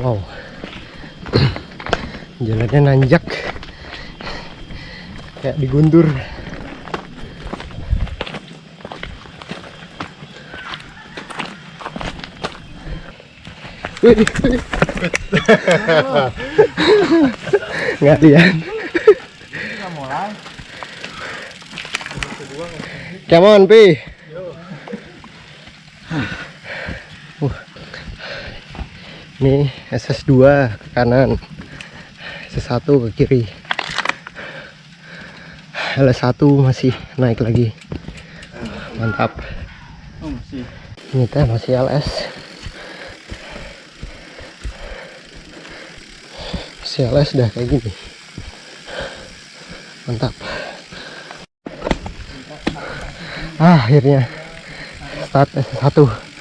wow. Jalannya nanjak. Kayak digundur. Nggak lihat come on pi ini SS2 ke kanan SS1 ke kiri. LS1 masih naik lagi. Mantap. Oh, ini teh masih LS masih LS dah kayak gini. Mantap. Ah, akhirnya. Start S1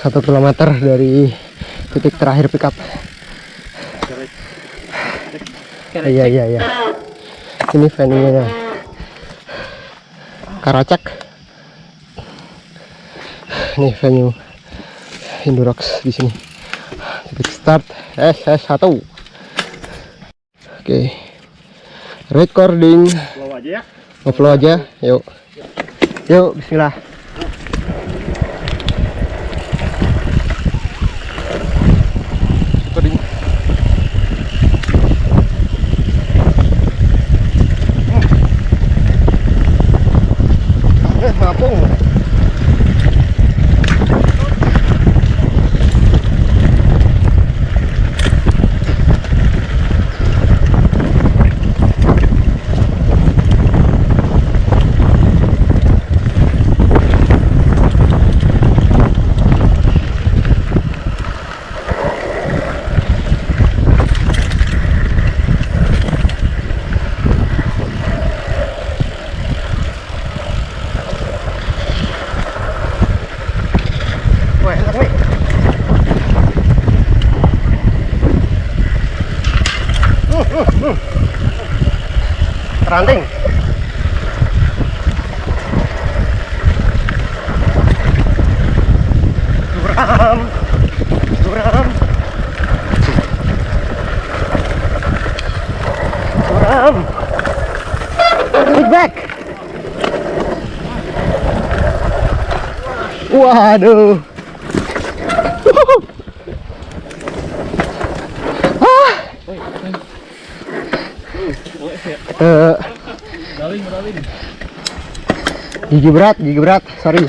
satu kilometer dari titik terakhir pickup. Iya iya iya. Ini venue nya Karacak. Nih venue Indurox di sini. Titik start SS1 oke. Recording. Bawa aja ya. Ngeflow aja, yuk. Yuk, bismillah. Ranting. Suram. Suram. Suram. Feedback. Waduh. Eh, gigi berat, gigi berat, sorry.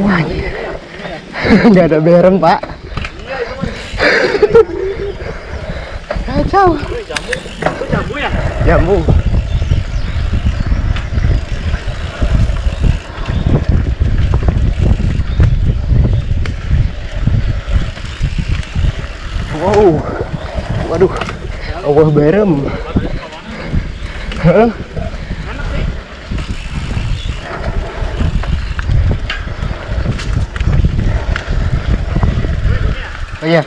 Wah, nggak ada berem pak. Kacau. Jambu ya? Jambu. Wow. Waduh. Allah berem. Hah? Oh iya.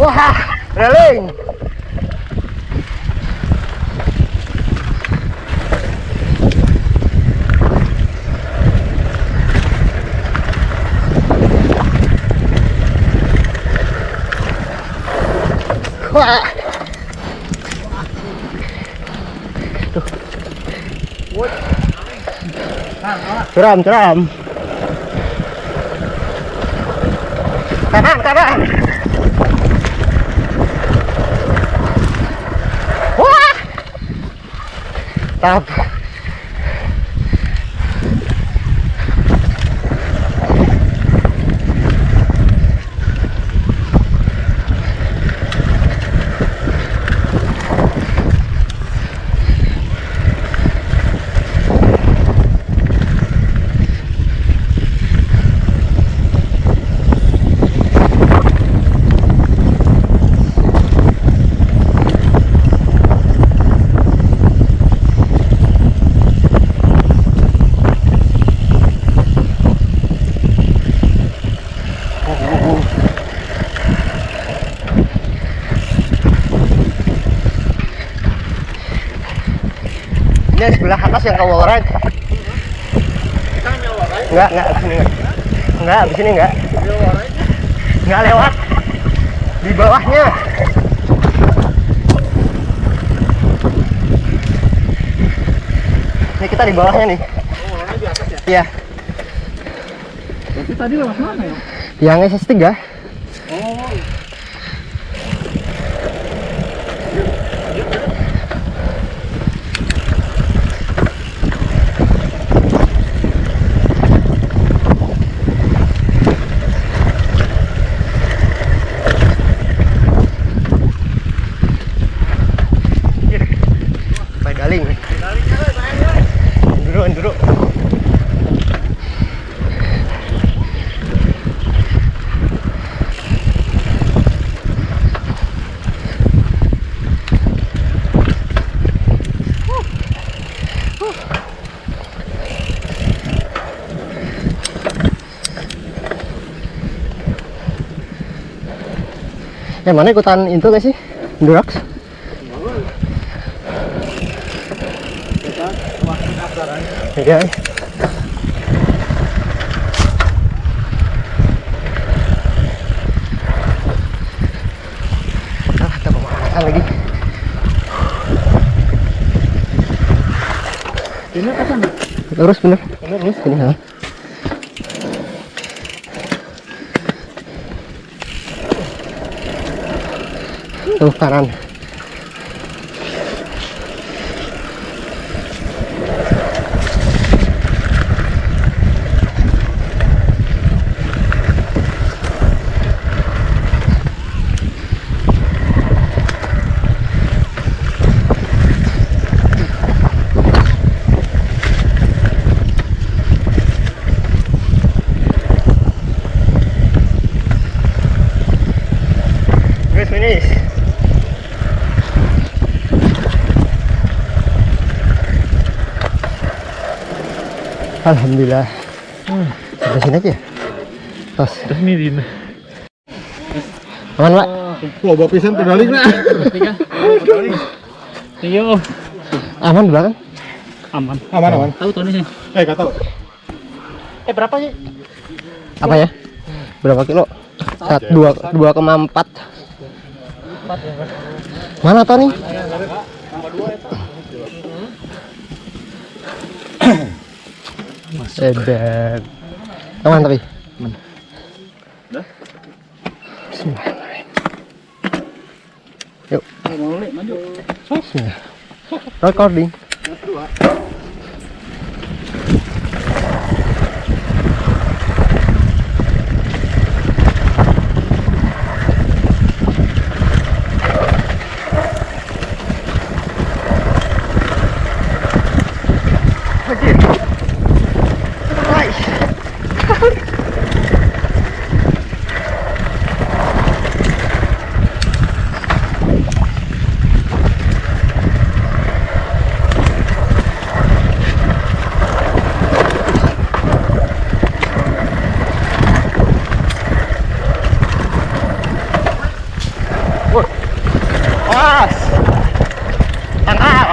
Wah, reling. Ceram, ceram. Kanan, kanan. Wah. Tap. Atas yang ke wallride. Kita nyawa right. Enggak, enggak abis ini enggak. Enggak, abis ini enggak. Enggak lewat. Di bawahnya. Ini kita di bawahnya nih. Oh, di atas ya. Iya. Tapi tadi lewat mana ya? Yang SS3. Oh. Yang mana ikutan itu gak sih? Durax? Iya. Ah, pemanasan lagi. Ini apa sana? Lurus bener. Bener lurus. Ini estamos parando. Alhamdulillah. Hmm, sampai sini aja. Tos. Resmi Aman, Pak? Bawa pisan pedaling nah. Tiga. Iya. Aman di belakang? Aman. Aman aman. Tahu tuh nih. Eh gak tahu. Eh berapa sih? Apa ya? Berapa kilo? Sat, dua, dua koma empat. Mana Tony? Edan. Aman tapi? Aman. Bismillahirrahmanirrahim. Yuk. Bismillah. Recording. Awas. Tangkal.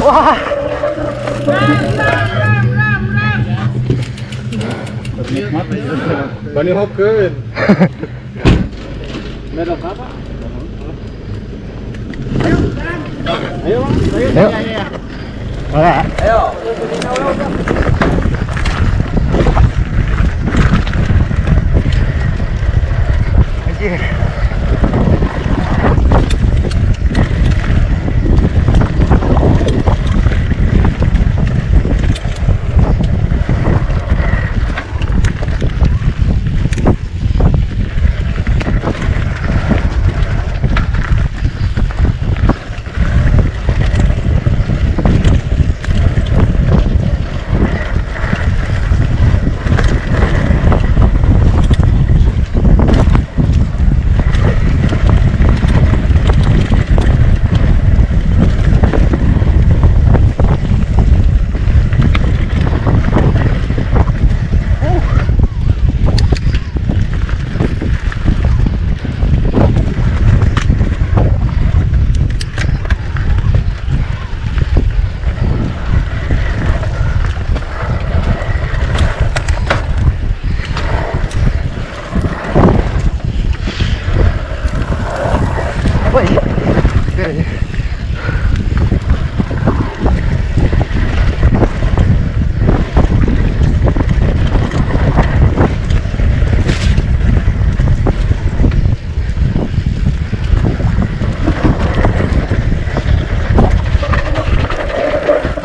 Wah, Bani hopkeun. Merok apa? yuk. Enggak. Anjir.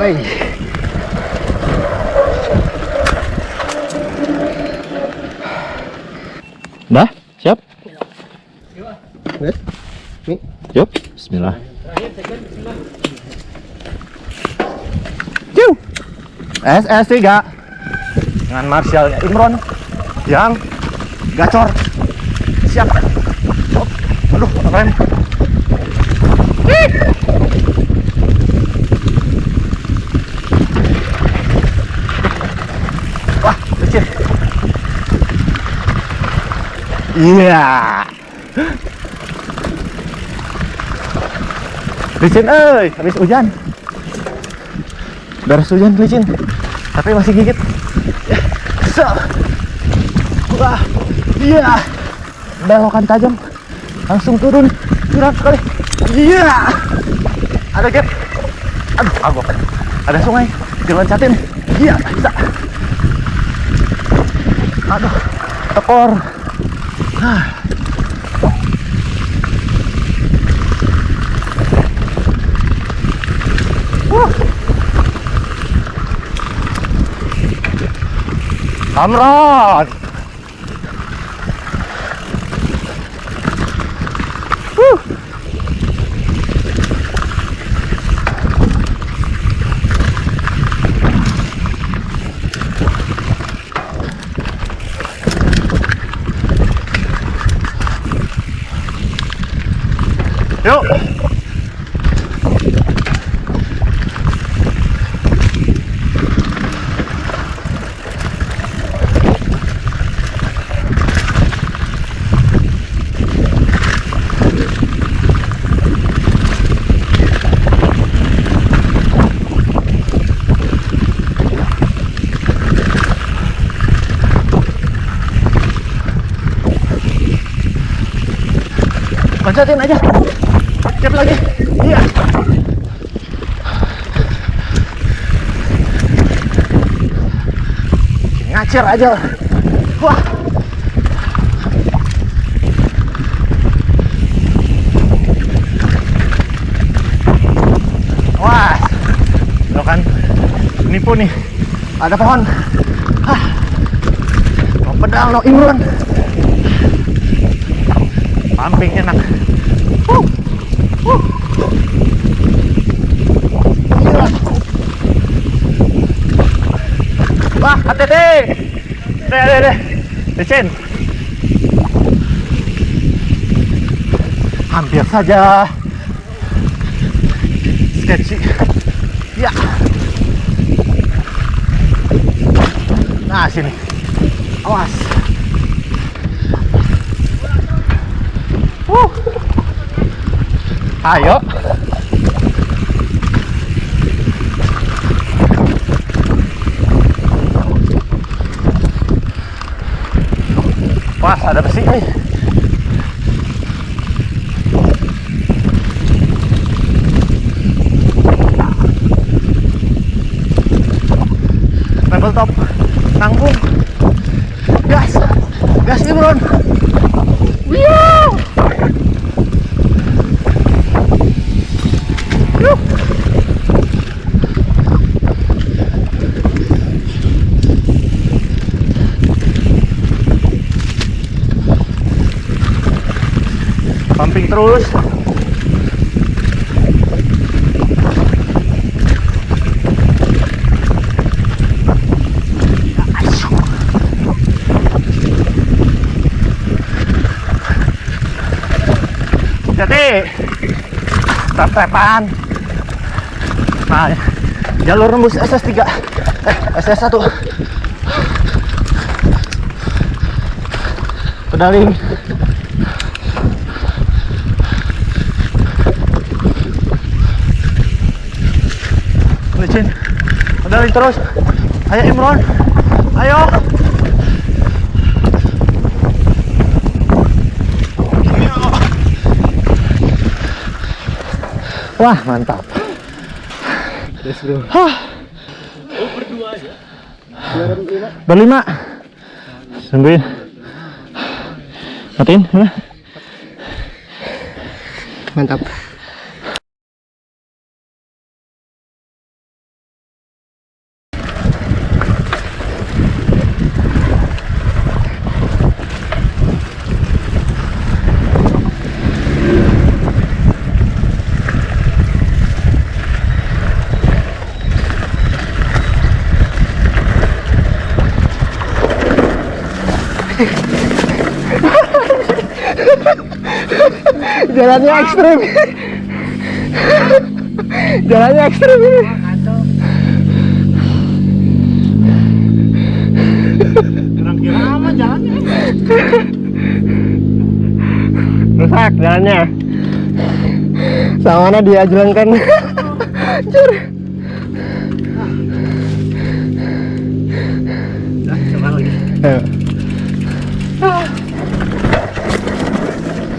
Hai. Dah, siap? Nih. Yuk, bismillah. Ciu. SS 3 dengan Marshallnya Imron yang gacor. Siap. Hop. Aduh, rem. Iya. Licin, euy, habis hujan. Beres hujan licin, tapi masih gigit. So. Wah, iya. Belokan tajam, langsung turun, curang sekali. Iya. Ada gap. Aduh, agak. Ada sungai, diloncatin. Iya, bisa. Aduh, tekor. Ah. Yuk. Loncatin aja. Cep lagi. Iya. Ngacir aja. Wah. Wah. Lo kan nipu nih. Ada pohon. Hah. Mau pedang no Imron. Pumping enak. Huh. Huh. Gila. Wah, hati-hati. Deh, deh, deh. Licin. Hampir saja. Sketchy. Ya. Nah, sini. Awas. Wuh. Ayo. Wah, ada besi nih. Level top. Nanggung. Gas. Gas Imron. Wiu. Pumping terus. Jadi tap-tapan. Nah, jalur nembus SS3 eh SS1 pedaling licin pedaling terus ayo Imron ayo Wah, mantap. Yes, bro. Hah. Berlima. Tungguin. Matiin. Mantap. Jalannya ekstrim. Jalannya ekstrim ini. Sama jalannya. Rusak jalannya. Sama mana dia jalankan. Anjir.